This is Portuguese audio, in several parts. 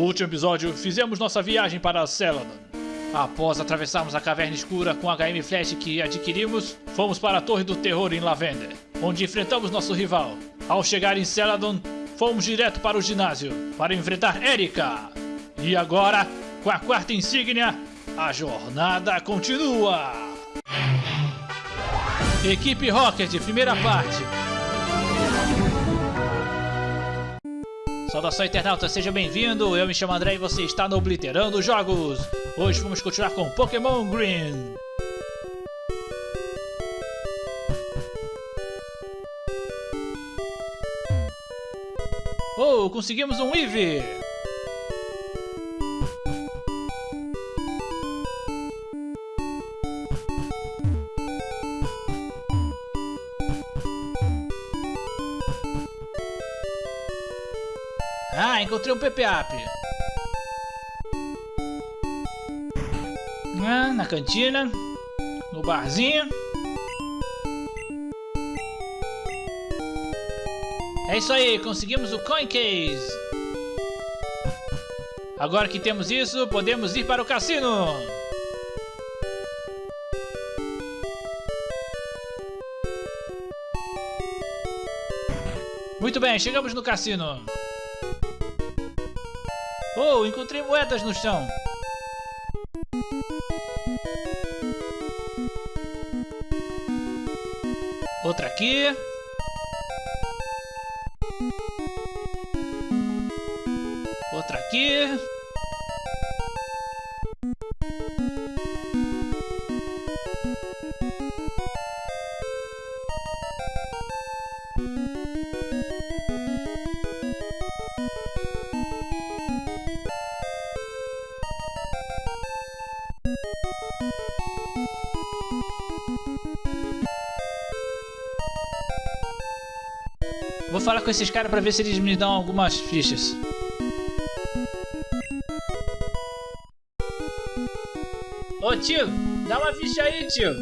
No último episódio, fizemos nossa viagem para Celadon. Após atravessarmos a caverna escura com a HM Flash que adquirimos, fomos para a Torre do Terror em Lavender, onde enfrentamos nosso rival. Ao chegar em Celadon, fomos direto para o ginásio para enfrentar Erika. E agora, com a quarta insígnia, a jornada continua! Equipe Rocket, primeira parte. Saudação internauta, seja bem-vindo, eu me chamo André e você está no Obliterando Jogos. Hoje vamos continuar com Pokémon Green. Oh, conseguimos um Eevee! Ah, encontrei um PPAP. Ah, na cantina. No barzinho. É isso aí, conseguimos o Coin Case. Agora que temos isso, podemos ir para o cassino. Muito bem, chegamos no cassino. Oh, encontrei moedas no chão. Outra aqui. Outra aqui. Com esses caras pra ver se eles me dão algumas fichas. Ô tio, dá uma ficha aí, tio.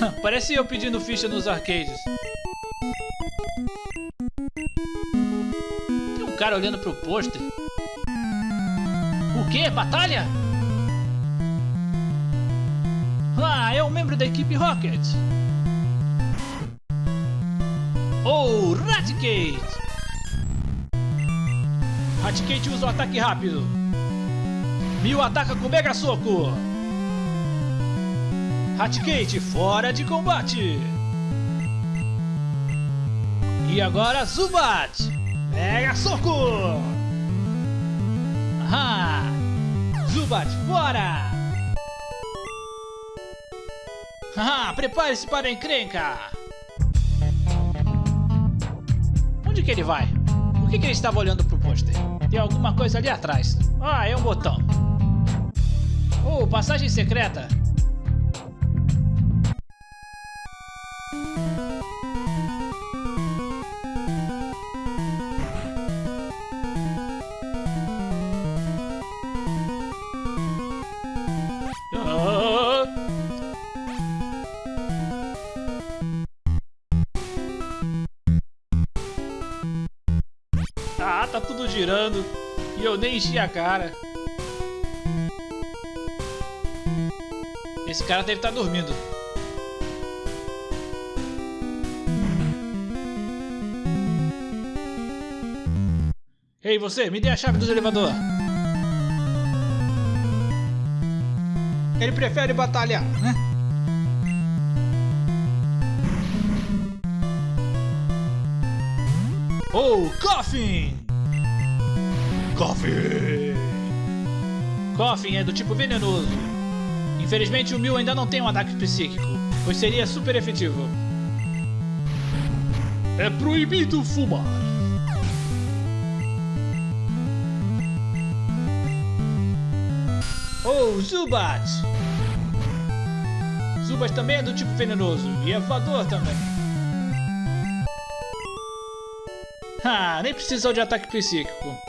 Parece eu pedindo ficha nos arcades. Cara olhando pro pôster. O quê? Batalha? Ah, é um membro da equipe Rocket. Oh, Raticate! Raticate usa o ataque rápido. Mil ataca com Mega Soco. Raticate fora de combate. E agora Zubat. Mega Soco. Ah, Zubat fora. Ah, prepare-se para a encrenca. Onde que ele vai? Por que, que ele estava olhando pro pôster? Tem alguma coisa ali atrás. Ah, é um botão. Oh, passagem secreta. E eu nem enchi a cara. Esse cara deve estar tá dormindo. Ei, você, me dê a chave do elevador. Ele prefere batalhar, né? Oh, Coffin! Coffin! Coffin é do tipo venenoso. Infelizmente o Mil ainda não tem um ataque psíquico, pois seria super efetivo. É proibido fumar. Oh, Zubat! Zubat também é do tipo venenoso e é voador também. Ah, nem precisou de ataque psíquico.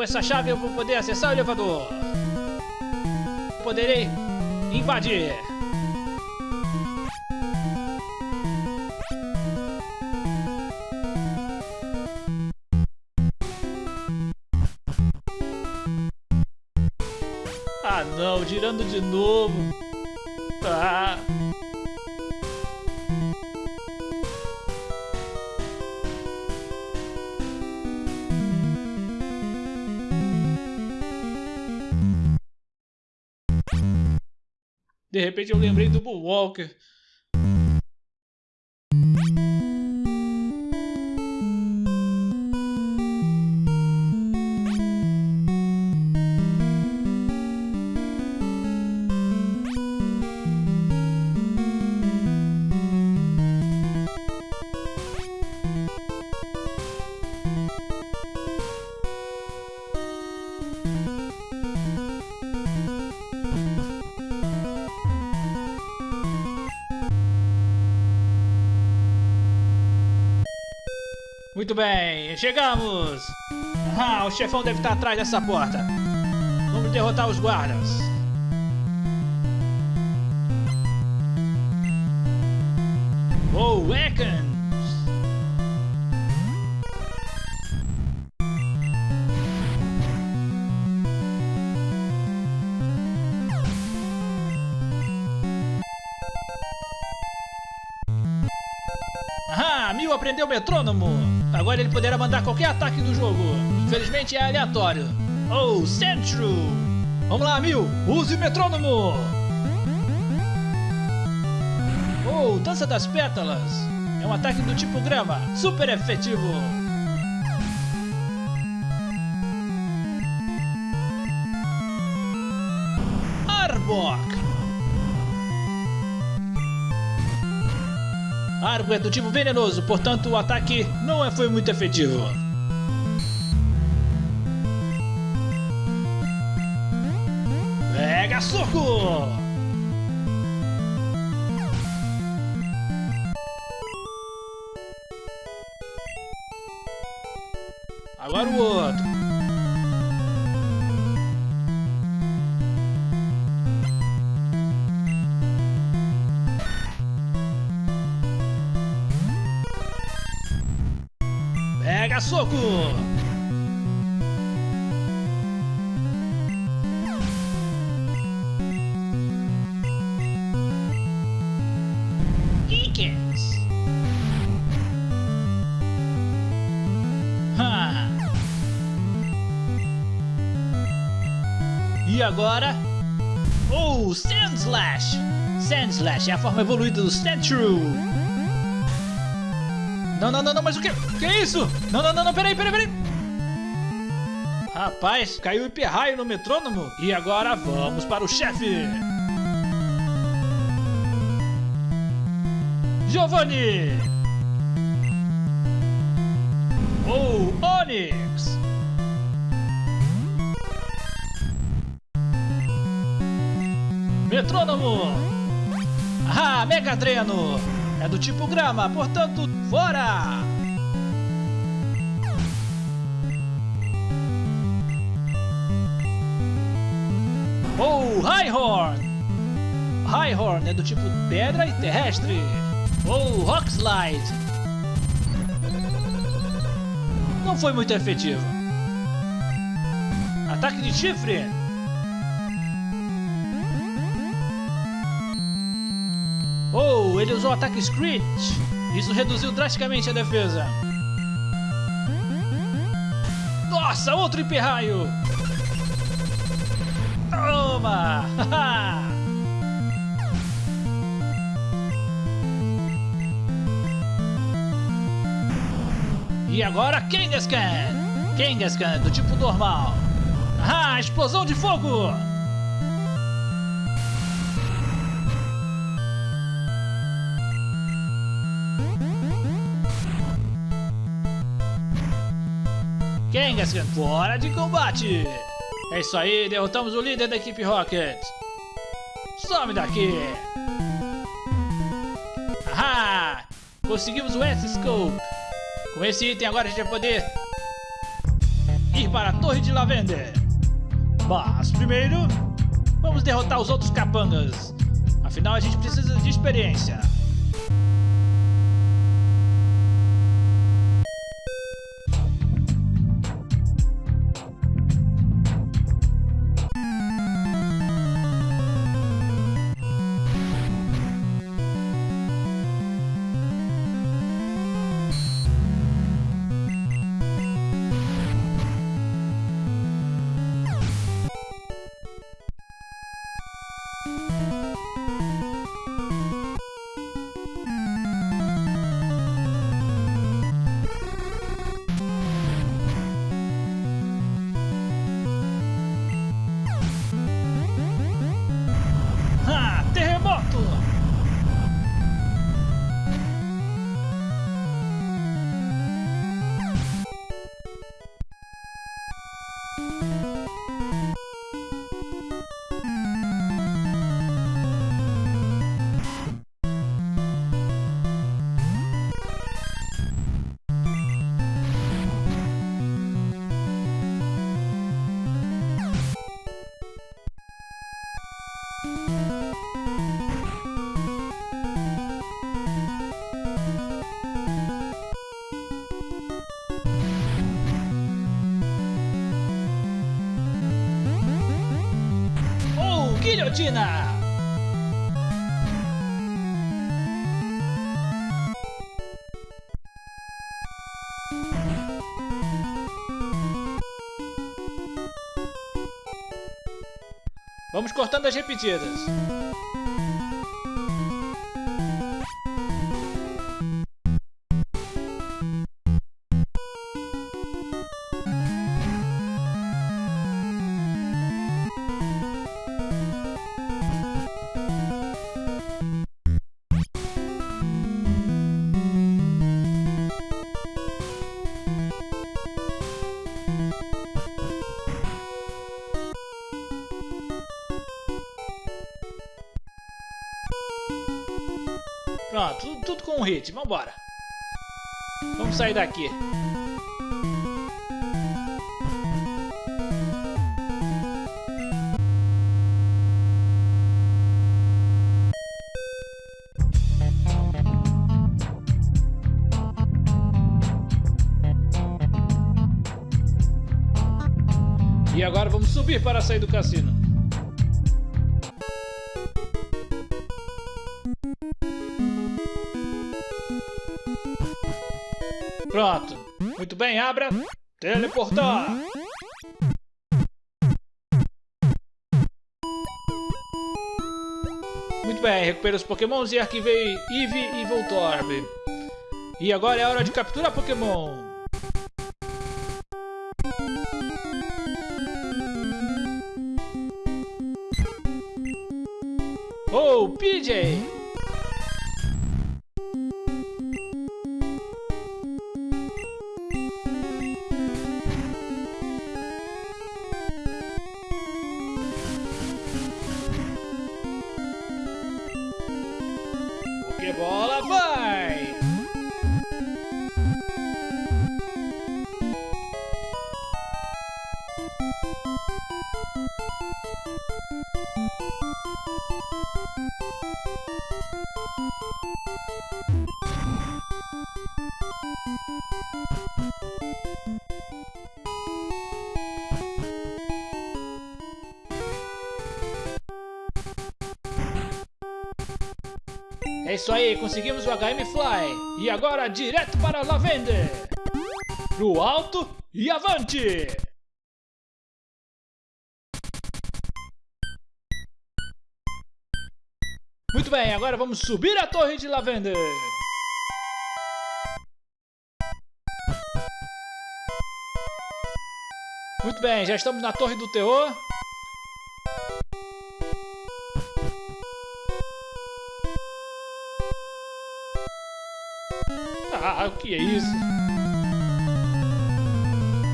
Com essa chave eu vou poder acessar o elevador. Poderei invadir. Ah não, girando de novo. De repente eu lembrei do Bullwalker. Chegamos! Ah, o chefão deve estar atrás dessa porta. Vamos derrotar os guardas. Oh, Ekans! Metrônomo! Agora ele poderá mandar qualquer ataque do jogo. Infelizmente é aleatório. Oh, Central! Vamos lá, Mil! Use o metrônomo! Oh, Dança das Pétalas! É um ataque do tipo grama. Super efetivo! Argo é do tipo venenoso, portanto o ataque não é- foi muito efetivo. Pega soco! Agora o outro. Ha! E agora? Oh, Sand Slash! Sand Slash é a forma evoluída do Sandshrew! Não, não, não, não, mas o que? Que é isso? Não, não, não, não, peraí, peraí, peraí. Rapaz, caiu hiperraio no metrônomo. E agora vamos para o chefe. Giovanni. Ou oh, Onyx. Metrônomo. Ah, Mega Dreno. É do tipo grama, portanto, fora! Oh, Highhorn! Highhorn é do tipo pedra e terrestre. Oh, Rock Slide! Não foi muito efetivo. Ataque de chifre! Ele usou ataque Screech. Isso reduziu drasticamente a defesa. Nossa, outro hiperraio! Toma! e agora Kangaskhan! Kangaskhan do tipo normal. Ah, explosão de fogo! Kangaskhan fora de combate! É isso aí, derrotamos o líder da equipe Rocket! Some daqui! Conseguimos o S-Scope. Com esse item agora a gente vai poder ir para a Torre de Lavender. Mas primeiro, vamos derrotar os outros capangas. Afinal a gente precisa de experiência. Guilhotina! Vamos cortando as repetidas. Com um hit, vambora. Vamos sair daqui. E agora vamos subir para sair do cassino. Pronto. Muito bem, abra. Teleportar. Muito bem, recupera os pokémons e arquivei Eevee e Voltorb. E agora é hora de capturar pokémon. Oh, PJ! Pokébola vai! Conseguimos o HM Fly. E agora direto para Lavender. Pro alto e avante! Muito bem, agora vamos subir a torre de Lavender. Muito bem, já estamos na torre do terror. Ah, o que é isso?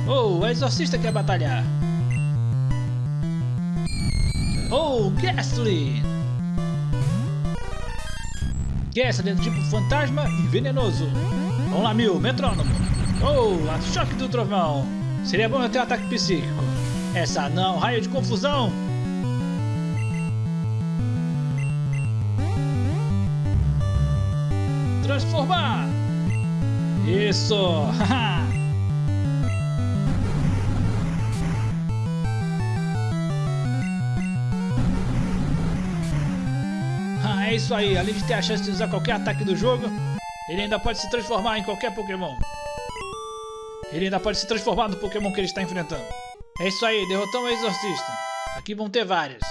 Oh, o exorcista quer batalhar. Oh, Ghastly! Gessler do tipo fantasma e venenoso. Vamos lá, Mil, metrônomo. Oh, a choque do trovão. Seria bom eu ter um ataque psíquico. Essa não, raio de confusão. Transformar. Isso. ah, é isso aí. Além de ter a chance de usar qualquer ataque do jogo, ele ainda pode se transformar em qualquer Pokémon. Ele ainda pode se transformar no Pokémon que ele está enfrentando. É isso aí, derrotamos o Exorcista. Aqui vão ter vários.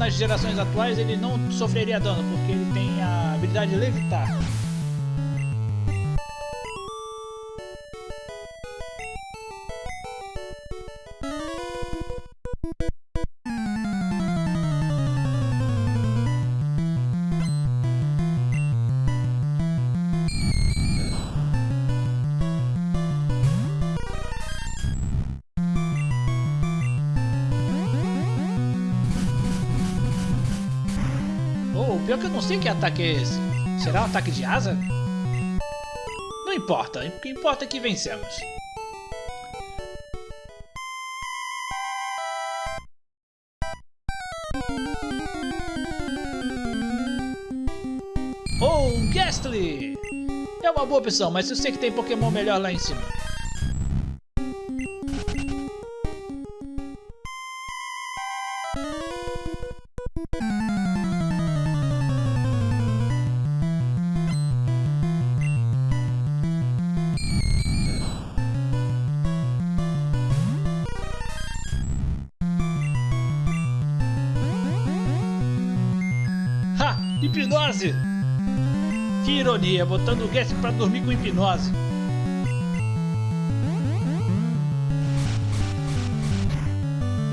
Nas gerações atuais ele não sofreria dano, porque ele tem a habilidade de levitar. Pior que eu não sei que ataque é esse. Será um ataque de asa? Não importa, o que importa é que vencemos. Oh, Gastly! É uma boa opção, mas eu sei que tem Pokémon melhor lá em cima. Hipnose! Que ironia, botando o Guest pra dormir com hipnose.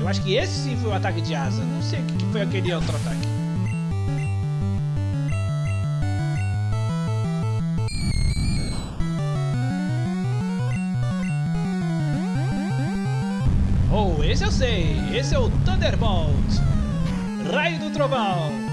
Eu acho que esse sim foi o ataque de asa. Não sei o que foi aquele outro ataque. Oh, esse eu sei. Esse é o Thunderbolt. Raio do Trovão.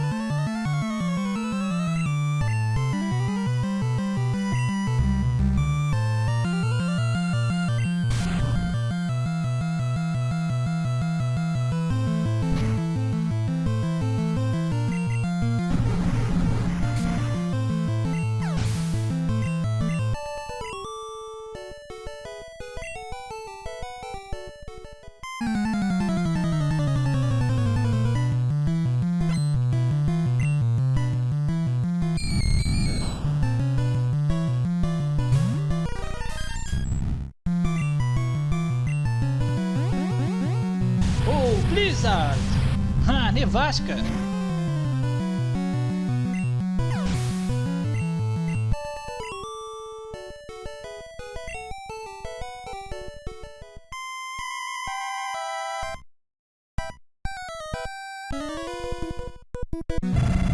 Nevasca!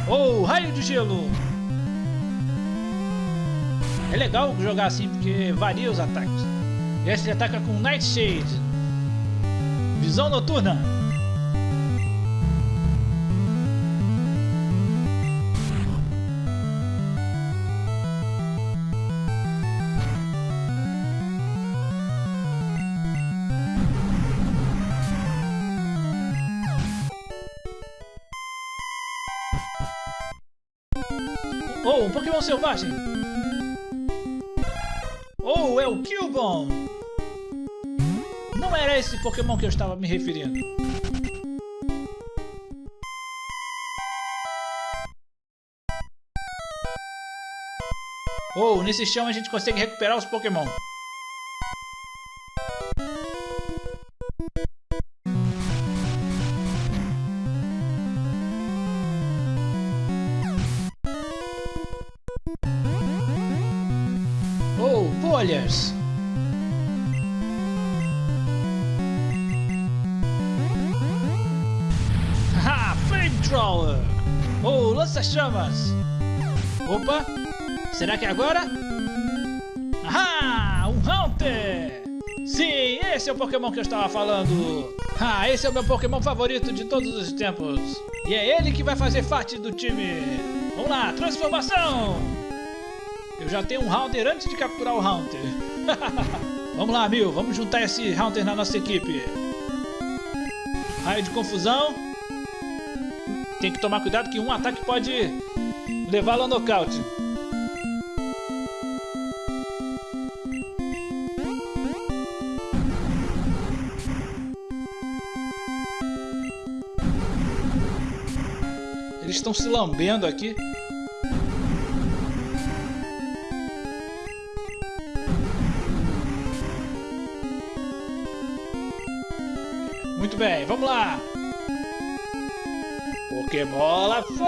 Oh, raio de gelo! É legal jogar assim porque varia os ataques. Esse ataca com Nightshade, Visão noturna. Pokémon selvagem! Oh, é o Cubone! Não era esse Pokémon que eu estava me referindo. Oh, nesse chão a gente consegue recuperar os Pokémon. Lança-chamas! Opa! Será que é agora? Ah, um Haunter! Sim, esse é o Pokémon que eu estava falando! Ah, esse é o meu Pokémon favorito de todos os tempos! E é ele que vai fazer parte do time! Vamos lá, transformação! Eu já tenho um Haunter antes de capturar o Haunter! vamos lá, Mil, vamos juntar esse Haunter na nossa equipe! Raio de confusão! Tem que tomar cuidado que um ataque pode levá-lo ao nocaute. Eles estão se lambendo aqui. Muito bem, vamos lá! Pokébola foi!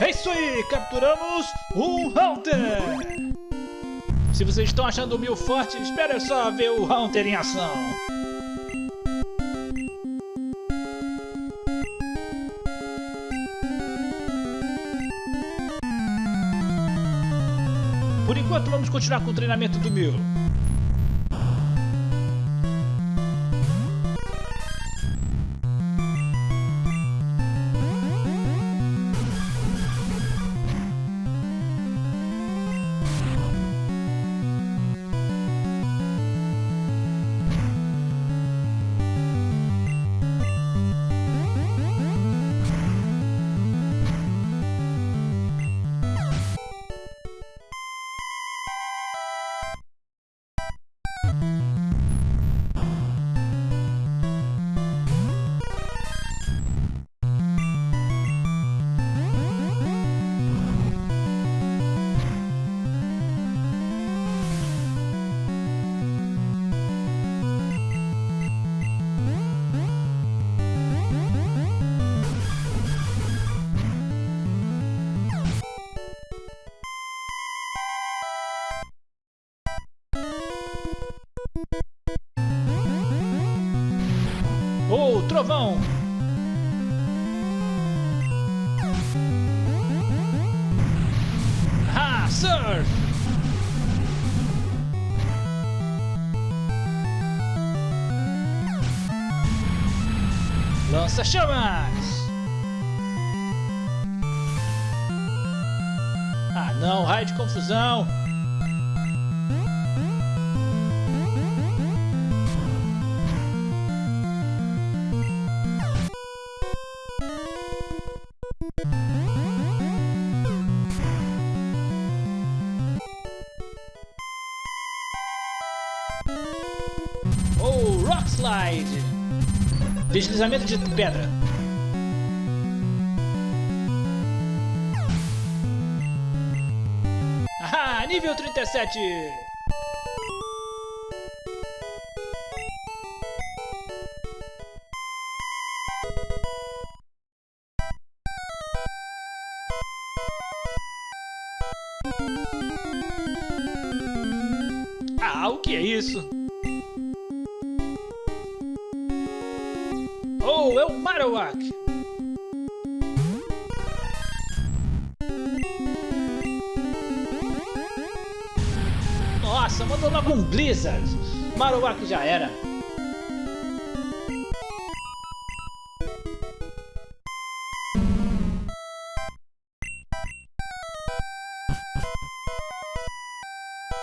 É isso aí! Capturamos um Haunter! Se vocês estão achando o Mil forte, espere só ver o Haunter em ação! Por enquanto, vamos continuar com o treinamento do Mil. Trovão! Ah, Surf! Lança-chamas! Ah não, raio de confusão! Deslizamento de pedra. Ah, nível 37!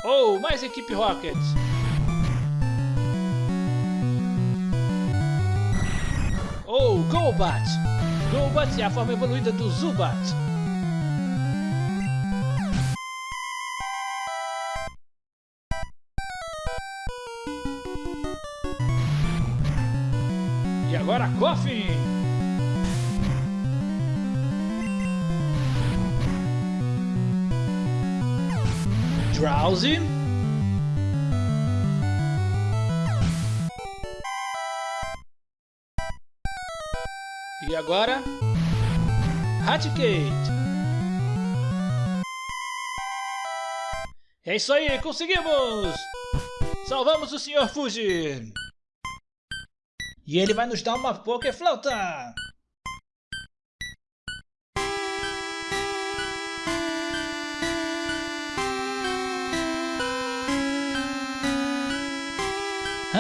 Oh, mais equipe Rocket! Oh, Golbat! Golbat é a forma evoluída do Zubat. E agora? Raticate! É isso aí, conseguimos! Salvamos o Sr. Fuji! E ele vai nos dar uma Pokéflauta! Ah,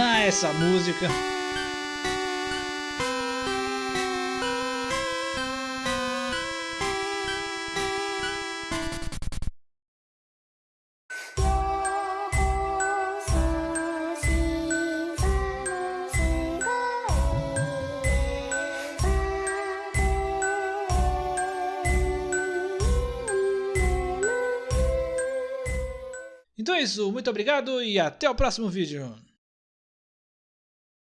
essa música! Então é isso, muito obrigado e até o próximo vídeo.